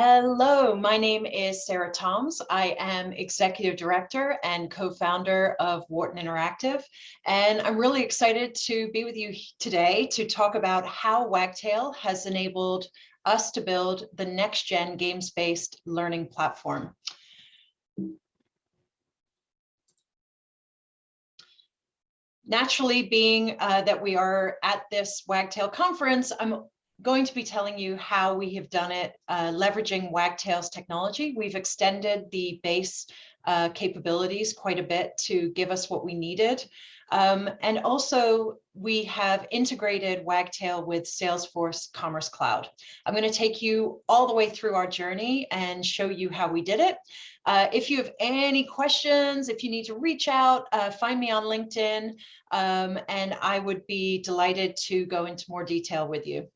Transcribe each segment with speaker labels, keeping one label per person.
Speaker 1: Hello, my name is Sarah Toms. I am Executive Director and co-founder of Wharton Interactive, and I'm really excited to be with you today to talk about how Wagtail has enabled us to build the next-gen games-based learning platform. Naturally, being uh, that we are at this Wagtail conference, I'm going to be telling you how we have done it uh, leveraging Wagtail's technology. We've extended the base uh, capabilities quite a bit to give us what we needed. Um, and also we have integrated Wagtail with Salesforce Commerce Cloud. I'm going to take you all the way through our journey and show you how we did it. Uh, if you have any questions, if you need to reach out, uh, find me on LinkedIn, um, and I would be delighted to go into more detail with you.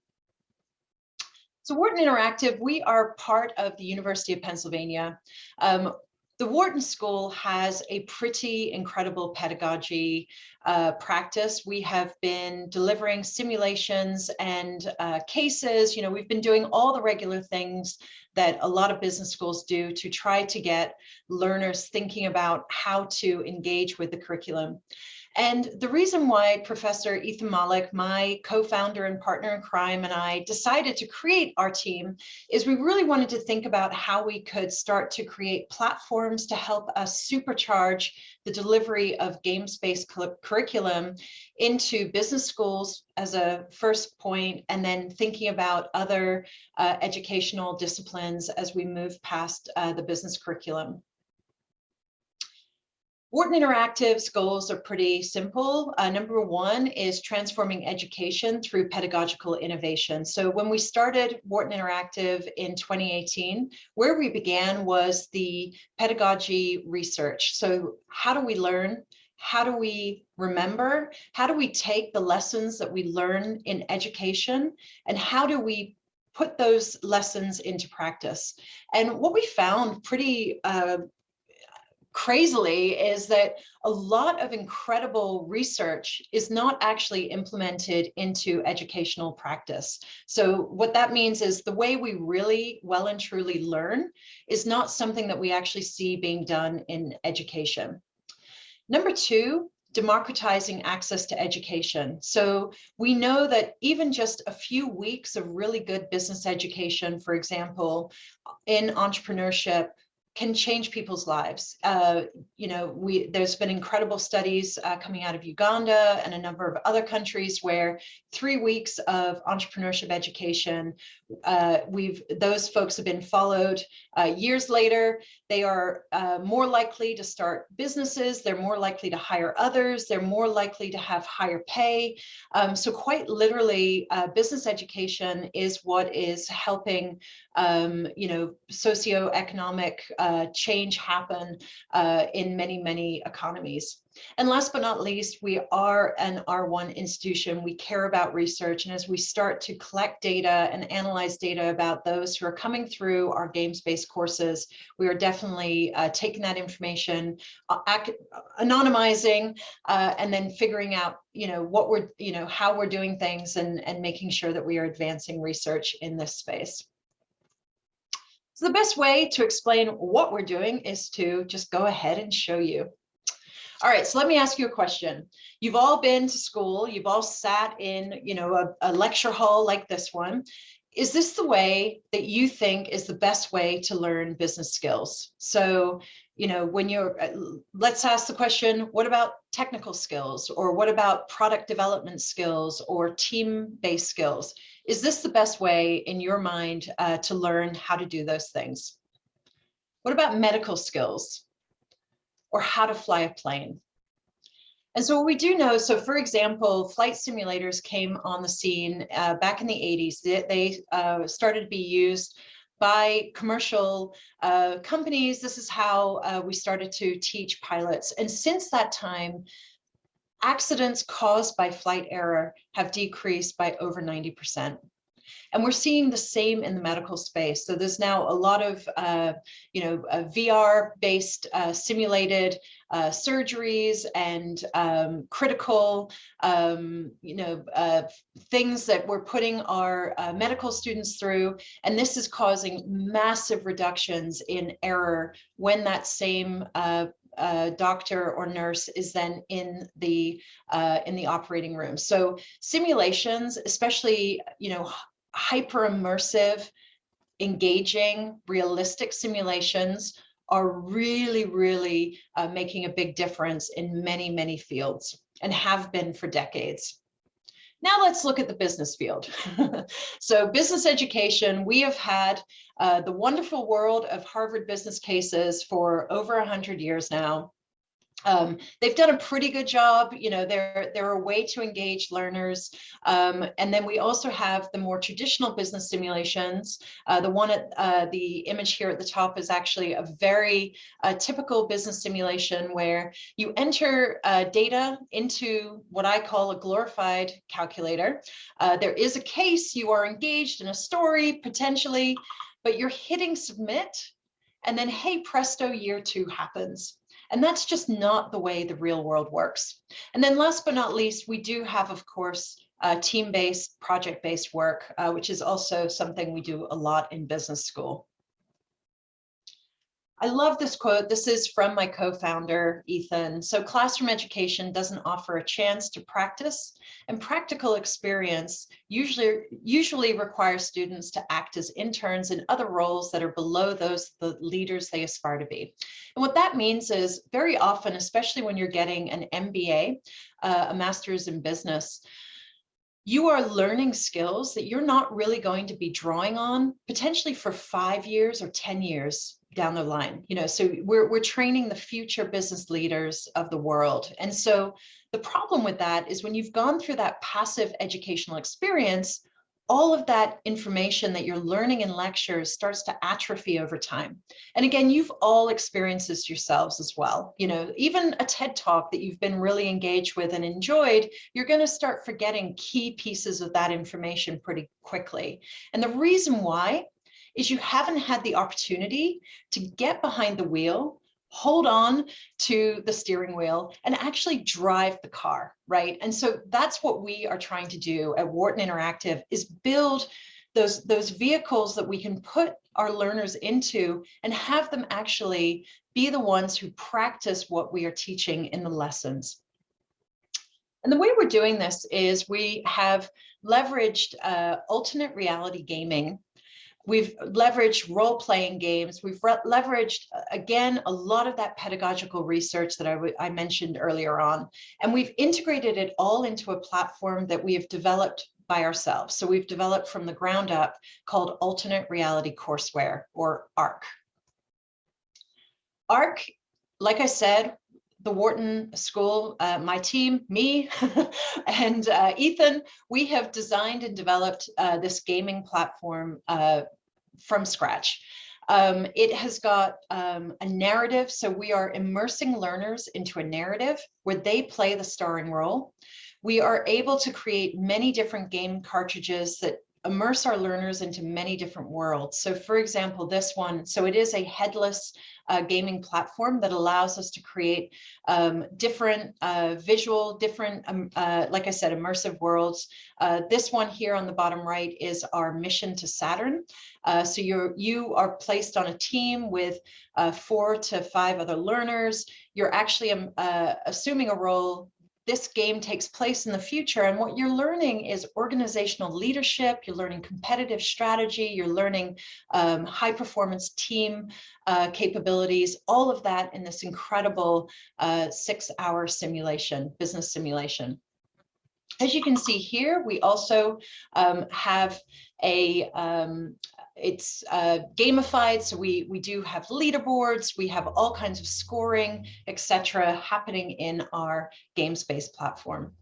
Speaker 1: So Wharton Interactive, we are part of the University of Pennsylvania. Um, the Wharton School has a pretty incredible pedagogy uh, practice. We have been delivering simulations and uh, cases. You know, we've been doing all the regular things that a lot of business schools do to try to get learners thinking about how to engage with the curriculum. And the reason why Professor Ethan Mollick, my co-founder and partner in crime, and I decided to create our team is we really wanted to think about how we could start to create platforms to help us supercharge the delivery of games-based curriculum into business schools as a first point, and then thinking about other uh, educational disciplines as we move past uh, the business curriculum. Wharton Interactive's goals are pretty simple. Uh, number one is transforming education through pedagogical innovation. So when we started Wharton Interactive in 2018, where we began was the pedagogy research. So how do we learn? How do we remember? How do we take the lessons that we learn in education? And how do we put those lessons into practice? And what we found pretty uh, crazily is that a lot of incredible research is not actually implemented into educational practice. So what that means is the way we really well and truly learn is not something that we actually see being done in education. Number two, democratizing access to education. So we know that even just a few weeks of really good business education, for example, in entrepreneurship, can change people's lives. Uh, you know, we there's been incredible studies uh, coming out of Uganda and a number of other countries where three weeks of entrepreneurship education, uh, we've those folks have been followed uh, years later. They are uh, more likely to start businesses. They're more likely to hire others. They're more likely to have higher pay. Um, so quite literally, uh, business education is what is helping, um, you know, socioeconomic uh, change happen uh, in many, many economies. And last but not least, we are an R1 institution. We care about research. And as we start to collect data and analyze data about those who are coming through our games-based courses, we are definitely uh, taking that information, uh, anonymizing, uh, and then figuring out, you know, what we're, you know, how we're doing things and, and making sure that we are advancing research in this space. So the best way to explain what we're doing is to just go ahead and show you. All right, so let me ask you a question. You've all been to school, you've all sat in, you know, a, a lecture hall like this one. Is this the way that you think is the best way to learn business skills? So, you know, when you're, uh, let's ask the question, what about technical skills or what about product development skills or team-based skills? Is this the best way in your mind uh, to learn how to do those things? What about medical skills or how to fly a plane? And so what we do know, so for example, flight simulators came on the scene uh, back in the 80s. They, they uh, started to be used by commercial uh, companies. This is how uh, we started to teach pilots. And since that time, accidents caused by flight error have decreased by over 90%. And we're seeing the same in the medical space. So there's now a lot of, uh, you know, VR-based uh, simulated uh, surgeries and um, critical, um, you know, uh, things that we're putting our uh, medical students through. And this is causing massive reductions in error when that same uh, doctor or nurse is then in the uh, in the operating room. So simulations, especially you know hyper immersive, engaging, realistic simulations are really, really uh, making a big difference in many, many fields and have been for decades. Now let's look at the business field. so business education, we have had uh, the wonderful world of Harvard business cases for over 100 years now um, they've done a pretty good job. You know, they're, they're a way to engage learners. Um, and then we also have the more traditional business simulations. Uh, the one at uh, the image here at the top is actually a very uh, typical business simulation where you enter uh, data into what I call a glorified calculator. Uh, there is a case, you are engaged in a story potentially, but you're hitting submit and then, hey, presto, year two happens. And that's just not the way the real world works. And then last but not least, we do have, of course, uh, team-based, project-based work, uh, which is also something we do a lot in business school. I love this quote. This is from my co-founder, Ethan. So classroom education doesn't offer a chance to practice and practical experience usually, usually requires students to act as interns in other roles that are below those the leaders they aspire to be. And what that means is very often, especially when you're getting an MBA, uh, a master's in business, you are learning skills that you're not really going to be drawing on potentially for five years or 10 years down the line you know so we're, we're training the future business leaders of the world and so the problem with that is when you've gone through that passive educational experience all of that information that you're learning in lectures starts to atrophy over time. And again, you've all experienced this yourselves as well. You know, even a TED talk that you've been really engaged with and enjoyed, you're going to start forgetting key pieces of that information pretty quickly. And the reason why is you haven't had the opportunity to get behind the wheel, hold on to the steering wheel and actually drive the car, right? And so that's what we are trying to do at Wharton Interactive is build those, those vehicles that we can put our learners into and have them actually be the ones who practice what we are teaching in the lessons. And the way we're doing this is we have leveraged uh, alternate reality gaming We've leveraged role-playing games. We've leveraged, uh, again, a lot of that pedagogical research that I, I mentioned earlier on. And we've integrated it all into a platform that we have developed by ourselves. So we've developed from the ground up called Alternate Reality Courseware, or ARC. ARC, like I said, the Wharton School, uh, my team, me, and uh, Ethan, we have designed and developed uh, this gaming platform uh, from scratch. Um, it has got um, a narrative, so we are immersing learners into a narrative where they play the starring role. We are able to create many different game cartridges that immerse our learners into many different worlds. So for example, this one, so it is a headless uh, gaming platform that allows us to create um, different uh, visual, different, um, uh, like I said, immersive worlds. Uh, this one here on the bottom right is our mission to Saturn. Uh, so you're, you are placed on a team with uh, four to five other learners. You're actually um, assuming a role this game takes place in the future. And what you're learning is organizational leadership, you're learning competitive strategy, you're learning um, high performance team uh, capabilities, all of that in this incredible uh, six hour simulation, business simulation. As you can see here, we also um, have a, um, it's uh, gamified, so we, we do have leaderboards, we have all kinds of scoring, etc., happening in our game space platform.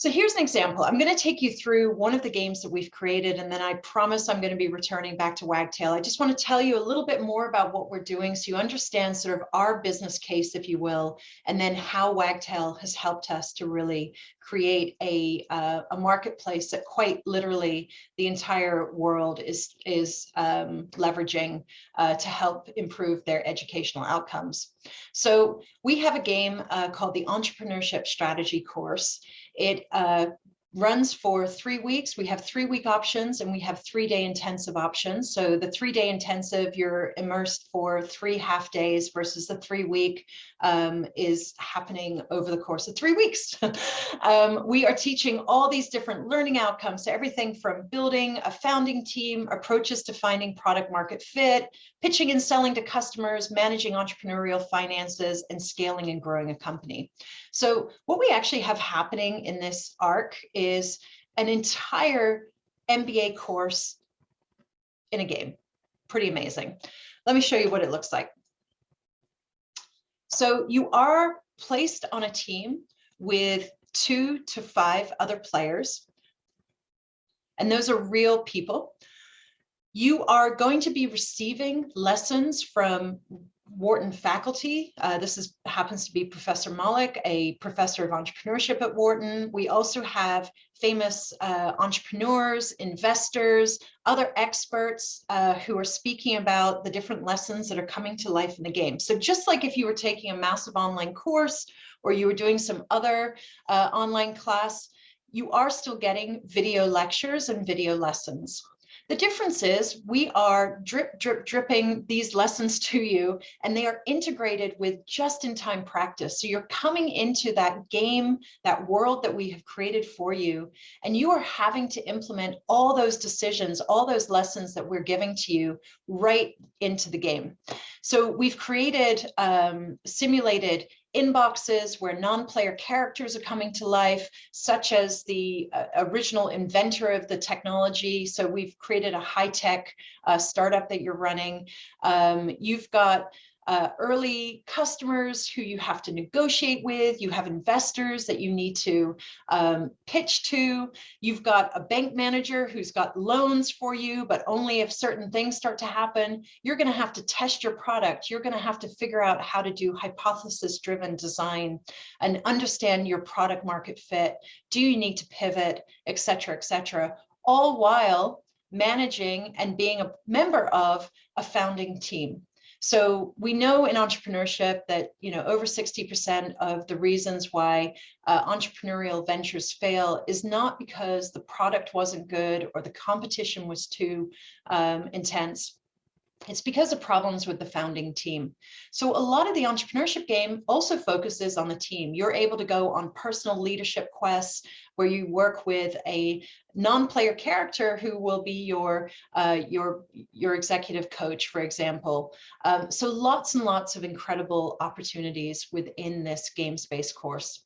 Speaker 1: So here's an example. I'm going to take you through one of the games that we've created, and then I promise I'm going to be returning back to Wagtail. I just want to tell you a little bit more about what we're doing so you understand sort of our business case, if you will, and then how Wagtail has helped us to really create a, uh, a marketplace that quite literally the entire world is, is um, leveraging uh, to help improve their educational outcomes. So we have a game uh, called the Entrepreneurship Strategy course. It uh, runs for three weeks. We have three week options and we have three day intensive options. So the three day intensive, you're immersed for three half days versus the three week um, is happening over the course of three weeks. um, we are teaching all these different learning outcomes. So everything from building a founding team, approaches to finding product market fit, pitching and selling to customers, managing entrepreneurial finances, and scaling and growing a company. So what we actually have happening in this arc is an entire MBA course in a game. Pretty amazing. Let me show you what it looks like. So you are placed on a team with two to five other players. And those are real people. You are going to be receiving lessons from Wharton faculty. Uh, this is happens to be Professor Mollick, a professor of entrepreneurship at Wharton. We also have famous uh, entrepreneurs, investors, other experts uh, who are speaking about the different lessons that are coming to life in the game. So just like if you were taking a massive online course or you were doing some other uh, online class, you are still getting video lectures and video lessons. The difference is we are drip, drip, dripping these lessons to you and they are integrated with just-in-time practice. So you're coming into that game, that world that we have created for you, and you are having to implement all those decisions, all those lessons that we're giving to you right into the game. So we've created um, simulated inboxes where non-player characters are coming to life, such as the uh, original inventor of the technology. So we've created a high-tech uh, startup that you're running. Um, you've got uh, early customers who you have to negotiate with, you have investors that you need to um, pitch to, you've got a bank manager who's got loans for you, but only if certain things start to happen, you're gonna have to test your product, you're gonna have to figure out how to do hypothesis-driven design and understand your product market fit, do you need to pivot, et cetera, et cetera, all while managing and being a member of a founding team. So we know in entrepreneurship that, you know, over 60% of the reasons why uh, entrepreneurial ventures fail is not because the product wasn't good or the competition was too um, intense, it's because of problems with the founding team. So a lot of the entrepreneurship game also focuses on the team. You're able to go on personal leadership quests where you work with a non-player character who will be your uh, your your executive coach, for example. Um, so lots and lots of incredible opportunities within this game space course.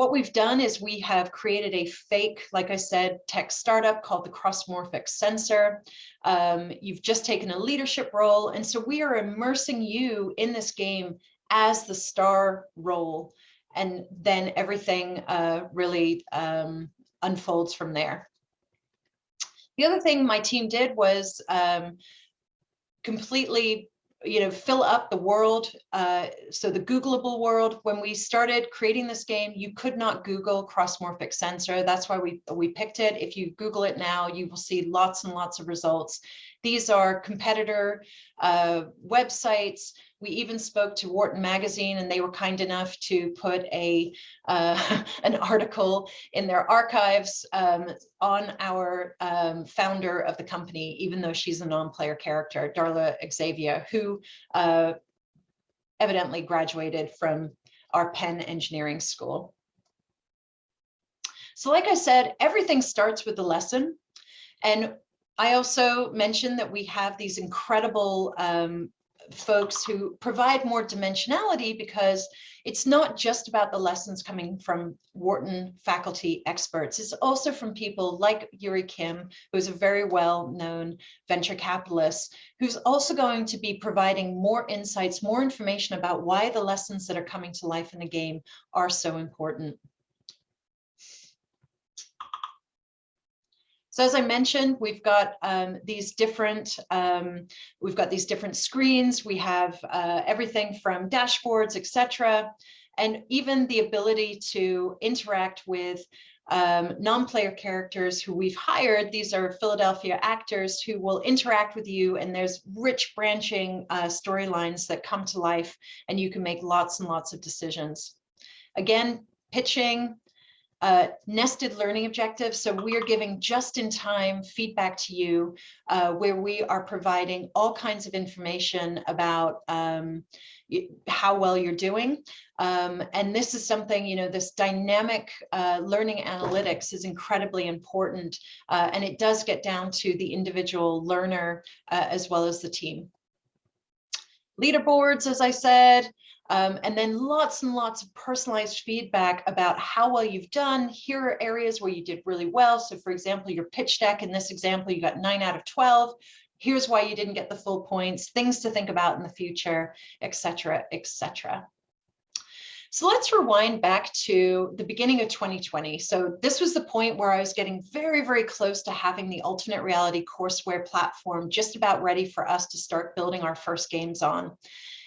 Speaker 1: What we've done is we have created a fake, like I said, tech startup called the Crossmorphic Sensor. Um, you've just taken a leadership role. And so we are immersing you in this game as the star role. And then everything uh, really um, unfolds from there. The other thing my team did was um, completely you know, fill up the world. Uh, so the Googleable world, when we started creating this game, you could not Google crossmorphic sensor. That's why we, we picked it. If you Google it now, you will see lots and lots of results. These are competitor uh, websites. We even spoke to Wharton Magazine and they were kind enough to put a uh, an article in their archives um, on our um, founder of the company, even though she's a non-player character, Darla Xavier, who uh, evidently graduated from our Penn Engineering School. So like I said, everything starts with the lesson. And I also mentioned that we have these incredible um, folks who provide more dimensionality because it's not just about the lessons coming from Wharton faculty experts. It's also from people like Yuri Kim, who's a very well-known venture capitalist, who's also going to be providing more insights, more information about why the lessons that are coming to life in the game are so important. So as I mentioned, we've got um, these different um, we've got these different screens. We have uh, everything from dashboards, etc., and even the ability to interact with um, non-player characters who we've hired. These are Philadelphia actors who will interact with you and there's rich branching uh, storylines that come to life and you can make lots and lots of decisions. Again, pitching, uh, nested learning objectives. So we are giving just in time feedback to you uh, where we are providing all kinds of information about um, how well you're doing. Um, and this is something, you know, this dynamic uh, learning analytics is incredibly important. Uh, and it does get down to the individual learner uh, as well as the team. Leaderboards, as I said, um, and then lots and lots of personalized feedback about how well you've done. Here are areas where you did really well. So for example, your pitch deck, in this example, you got nine out of 12. Here's why you didn't get the full points, things to think about in the future, etc., etc. So let's rewind back to the beginning of 2020. So this was the point where I was getting very, very close to having the alternate reality courseware platform just about ready for us to start building our first games on.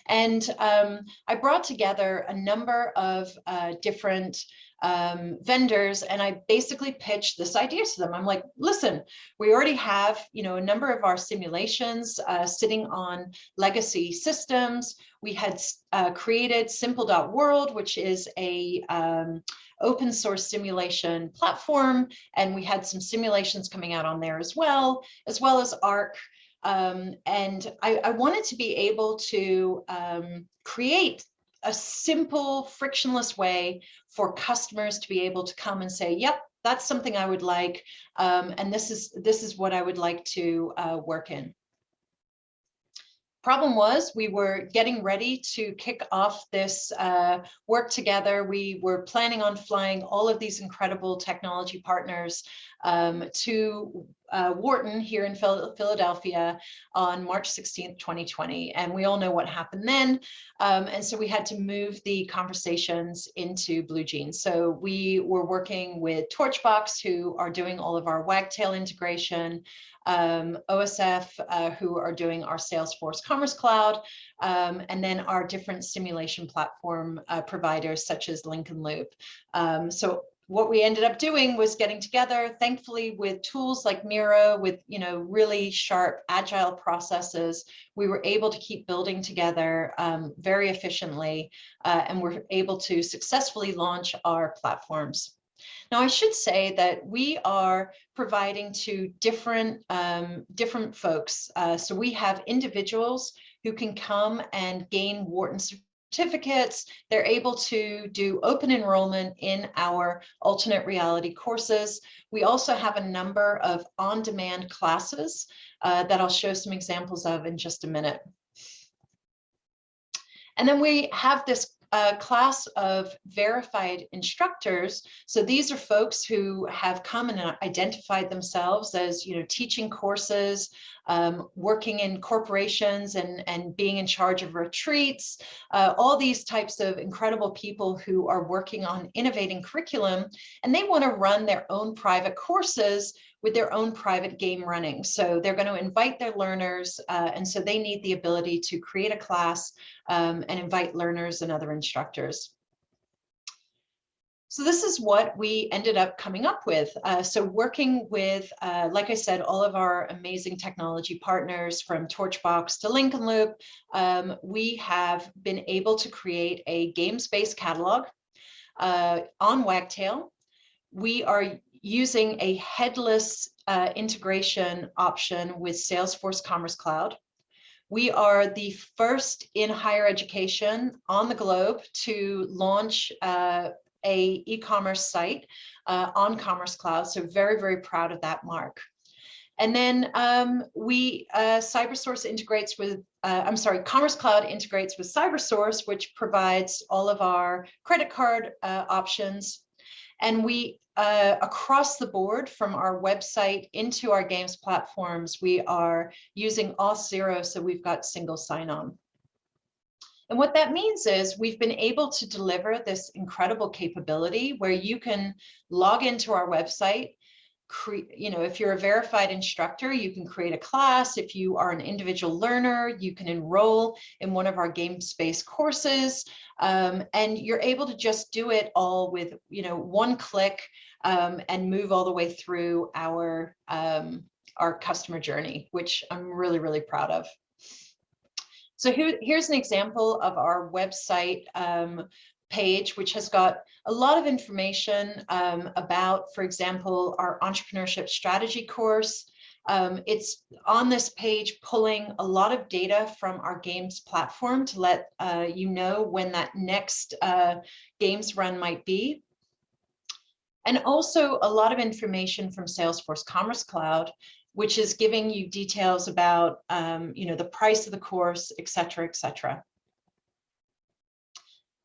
Speaker 1: And um, I brought together a number of uh, different um, vendors and I basically pitched this idea to them. I'm like, listen, we already have, you know, a number of our simulations uh, sitting on legacy systems. We had uh, created simple.world, which is a um, open source simulation platform. And we had some simulations coming out on there as well, as well as ARC, um, and I, I, wanted to be able to um, create a simple, frictionless way for customers to be able to come and say, yep, that's something I would like. Um, and this is, this is what I would like to uh, work in. Problem was we were getting ready to kick off this uh, work together. We were planning on flying all of these incredible technology partners um, to uh, Wharton here in Philadelphia on March 16th, 2020. And we all know what happened then. Um, and so we had to move the conversations into BlueJeans. So we were working with Torchbox, who are doing all of our Wagtail integration, um, OSF, uh, who are doing our Salesforce Commerce Cloud, um, and then our different simulation platform uh, providers such as Lincoln Loop. Um, so what we ended up doing was getting together, thankfully with tools like Miro, with you know really sharp, agile processes, we were able to keep building together um, very efficiently, uh, and we're able to successfully launch our platforms. Now, I should say that we are providing to different, um, different folks. Uh, so we have individuals who can come and gain Wharton certificates. They're able to do open enrollment in our alternate reality courses. We also have a number of on-demand classes uh, that I'll show some examples of in just a minute. And then we have this a class of verified instructors. So these are folks who have come and identified themselves as, you know, teaching courses, um, working in corporations and, and being in charge of retreats, uh, all these types of incredible people who are working on innovating curriculum, and they want to run their own private courses with their own private game running. So they're going to invite their learners, uh, and so they need the ability to create a class um, and invite learners and other instructors. So this is what we ended up coming up with. Uh, so working with, uh, like I said, all of our amazing technology partners from Torchbox to Lincoln Loop, um, we have been able to create a games-based catalog uh, on Wagtail. We are using a headless uh, integration option with Salesforce Commerce Cloud. We are the first in higher education on the globe to launch uh, a e-commerce site uh, on Commerce Cloud. So very, very proud of that mark. And then um, we, uh, CyberSource integrates with, uh, I'm sorry, Commerce Cloud integrates with CyberSource, which provides all of our credit card uh, options. And we, uh, across the board from our website into our games platforms, we are using Auth0, so we've got single sign-on. And what that means is we've been able to deliver this incredible capability where you can log into our website, you know, if you're a verified instructor, you can create a class. If you are an individual learner, you can enroll in one of our game space courses. Um, and you're able to just do it all with, you know, one click um, and move all the way through our, um, our customer journey, which I'm really, really proud of. So here, here's an example of our website um, page, which has got a lot of information um, about, for example, our entrepreneurship strategy course. Um, it's on this page pulling a lot of data from our games platform to let uh, you know when that next uh, games run might be. And also a lot of information from Salesforce Commerce Cloud, which is giving you details about, um, you know, the price of the course, et cetera, et cetera.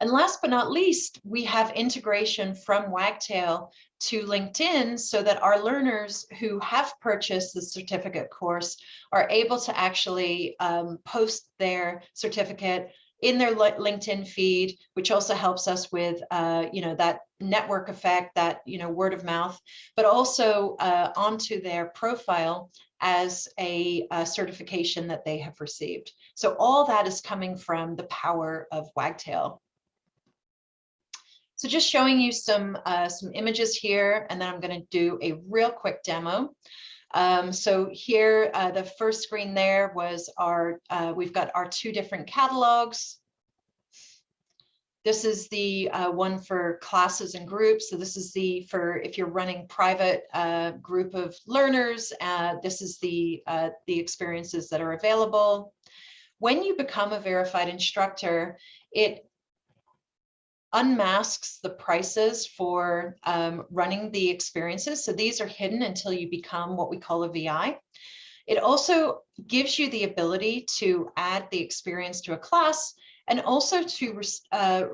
Speaker 1: And last but not least, we have integration from Wagtail to LinkedIn so that our learners who have purchased the certificate course are able to actually um, post their certificate in their LinkedIn feed, which also helps us with, uh, you know, that network effect, that, you know, word of mouth, but also uh, onto their profile as a, a, certification that they have received. So all that is coming from the power of Wagtail. So just showing you some, uh, some images here, and then I'm going to do a real quick demo. Um, so here, uh, the first screen there was our, uh, we've got our two different catalogs. This is the uh, one for classes and groups. So this is the, for if you're running private uh, group of learners, uh, this is the, the experiences that are available. When you become a verified instructor, it unmasks the prices for um, running the experiences. So these are hidden until you become what we call a VI. It also gives you the ability to add the experience to a class and also to uh,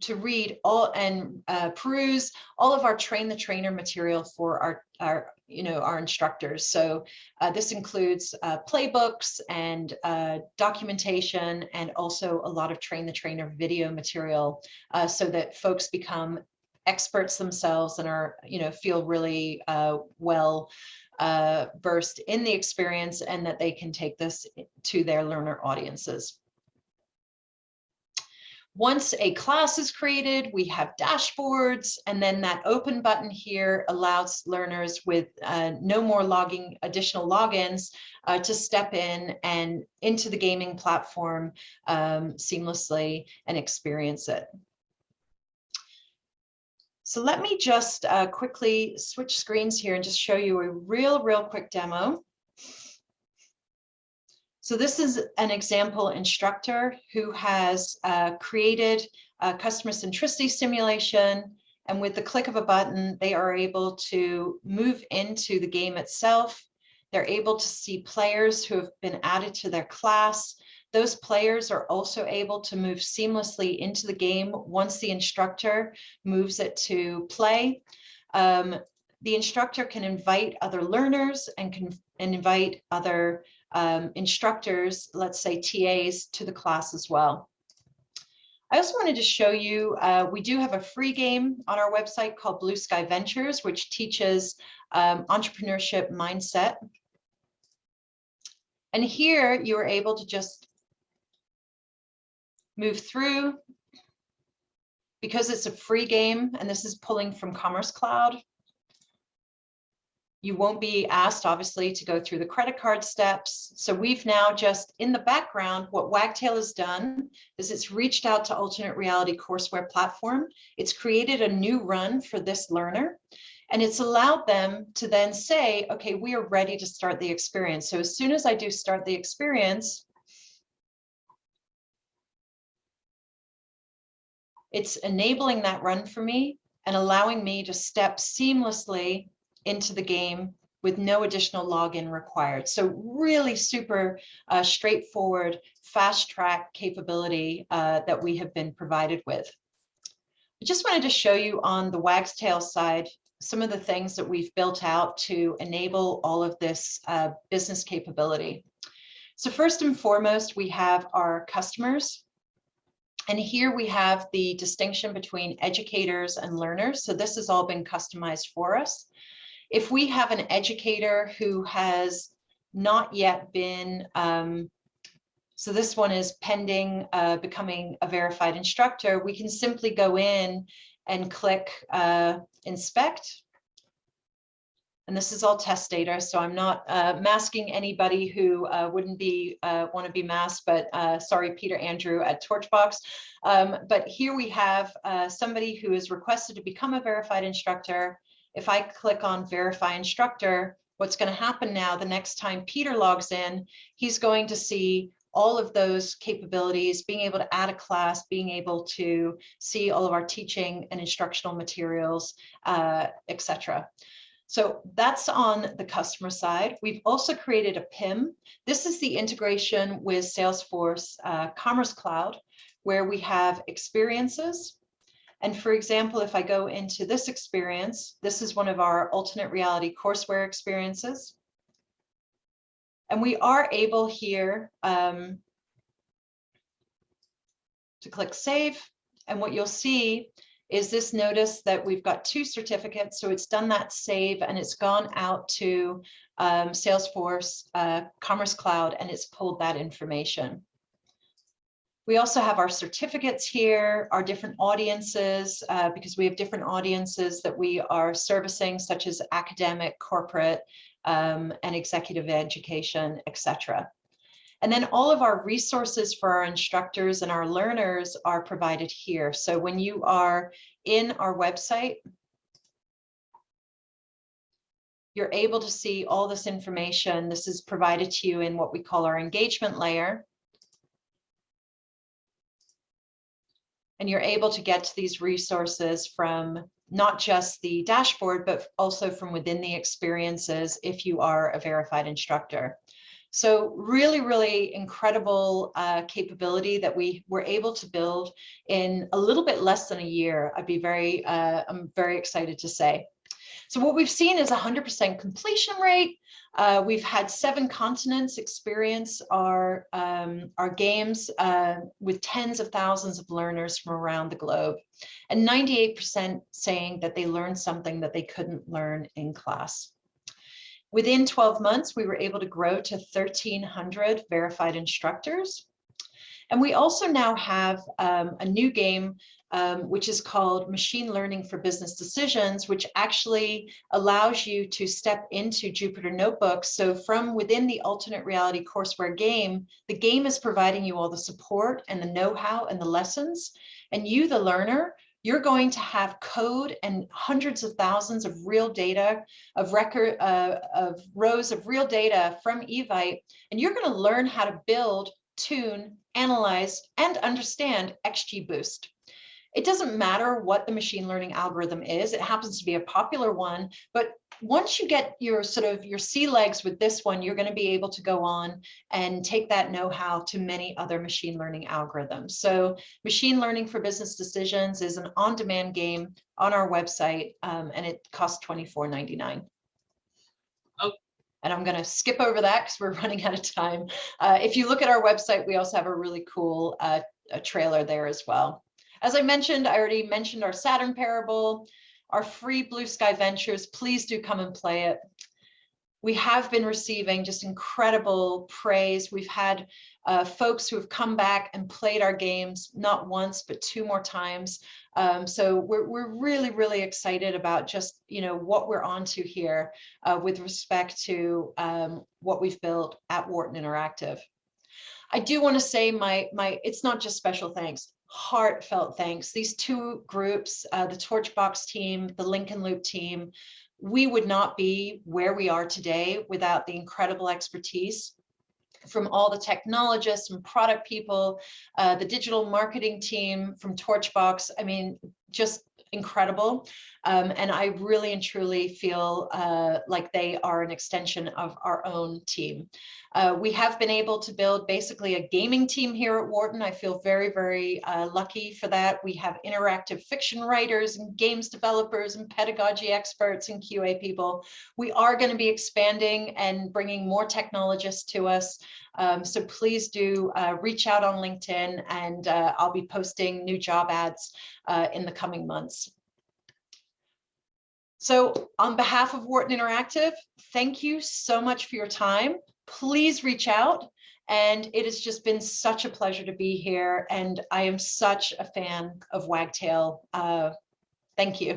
Speaker 1: to read all and uh, peruse all of our train the trainer material for our our you know, our instructors. So uh, this includes uh, playbooks and uh, documentation and also a lot of train the trainer video material uh, so that folks become experts themselves and are, you know, feel really uh, well versed in the experience and that they can take this to their learner audiences. Once a class is created, we have dashboards, and then that open button here allows learners with uh, no more logging additional logins uh, to step in and into the gaming platform um, seamlessly and experience it. So let me just uh, quickly switch screens here and just show you a real, real quick demo. So this is an example instructor who has uh, created a customer centricity simulation. And with the click of a button, they are able to move into the game itself. They're able to see players who have been added to their class. Those players are also able to move seamlessly into the game once the instructor moves it to play. Um, the instructor can invite other learners and can and invite other um, instructors, let's say TAs to the class as well. I also wanted to show you, uh, we do have a free game on our website called Blue Sky Ventures, which teaches um, entrepreneurship mindset. And here you are able to just move through because it's a free game and this is pulling from Commerce Cloud. You won't be asked, obviously, to go through the credit card steps. So we've now just in the background, what Wagtail has done is it's reached out to alternate reality courseware platform. It's created a new run for this learner. And it's allowed them to then say, okay, we are ready to start the experience. So as soon as I do start the experience, it's enabling that run for me and allowing me to step seamlessly into the game with no additional login required. So really super uh, straightforward, fast track capability uh, that we have been provided with. I just wanted to show you on the Wagtail side some of the things that we've built out to enable all of this uh, business capability. So first and foremost, we have our customers. And here we have the distinction between educators and learners. So this has all been customized for us. If we have an educator who has not yet been, um, so this one is pending uh, becoming a verified instructor, we can simply go in and click uh, inspect. And this is all test data, so I'm not uh, masking anybody who uh, wouldn't be uh, want to be masked, but uh, sorry, Peter Andrew at Torchbox. Um, but here we have somebody who is requested to become a verified instructor. If I click on verify instructor, what's going to happen now the next time Peter logs in, he's going to see all of those capabilities, being able to add a class, being able to see all of our teaching and instructional materials, uh, etc. So that's on the customer side. We've also created a PIM. This is the integration with Salesforce uh, Commerce Cloud, where we have experiences. And for example, if I go into this experience, this is one of our alternate reality courseware experiences. And we are able here um, to click save. And what you'll see is this notice that we've got two certificates. So it's done that save and it's gone out to um, Salesforce uh, Commerce Cloud and it's pulled that information. We also have our certificates here, our different audiences, uh, because we have different audiences that we are servicing, such as academic, corporate, um, and executive education, etc. And then all of our resources for our instructors and our learners are provided here. So when you are in our website, you're able to see all this information. This is provided to you in what we call our engagement layer. And you're able to get to these resources from not just the dashboard, but also from within the experiences if you are a verified instructor. So really, really incredible uh, capability that we were able to build in a little bit less than a year. I'd be very, uh, I'm very excited to say. So what we've seen is 100% completion rate. Uh, we've had seven continents experience our, um, our games uh, with tens of thousands of learners from around the globe and 98% saying that they learned something that they couldn't learn in class. Within 12 months, we were able to grow to 1,300 verified instructors. And we also now have um, a new game um, which is called Machine Learning for Business Decisions, which actually allows you to step into Jupyter Notebooks. So from within the alternate reality courseware game, the game is providing you all the support and the know-how and the lessons. And you, the learner, you're going to have code and hundreds of thousands of real data of record uh, of rows of real data from Evite, and you're going to learn how to build, tune, analyze, and understand XGBoost. It doesn't matter what the machine learning algorithm is. It happens to be a popular one, but once you get your sort of your sea legs with this one, you're going to be able to go on and take that know-how to many other machine learning algorithms. So machine learning for business decisions is an on-demand game on our website, um, and it costs $24.99. Oh. And I'm going to skip over that because we're running out of time. Uh, if you look at our website, we also have a really cool uh, a trailer there as well. As I mentioned, I already mentioned our Saturn Parable, our free Blue Sky Ventures. Please do come and play it. We have been receiving just incredible praise. We've had uh, folks who have come back and played our games, not once, but two more times. Um, so we're, we're really, really excited about just, you know, what we're onto here uh, with respect to um, what we've built at Wharton Interactive. I do want to say my, my, it's not just special thanks heartfelt thanks. These two groups, uh, the Torchbox team, the Lincoln Loop team, we would not be where we are today without the incredible expertise from all the technologists and product people, uh, the digital marketing team from Torchbox. I mean, just incredible. Um, and I really and truly feel uh, like they are an extension of our own team. Uh, we have been able to build basically a gaming team here at Wharton. I feel very, very uh, lucky for that. We have interactive fiction writers and games developers and pedagogy experts and QA people. We are going to be expanding and bringing more technologists to us. Um, so please do uh, reach out on LinkedIn and uh, I'll be posting new job ads uh, in the coming months. So on behalf of Wharton Interactive, thank you so much for your time. Please reach out. And it has just been such a pleasure to be here. And I am such a fan of Wagtail. Uh, thank you.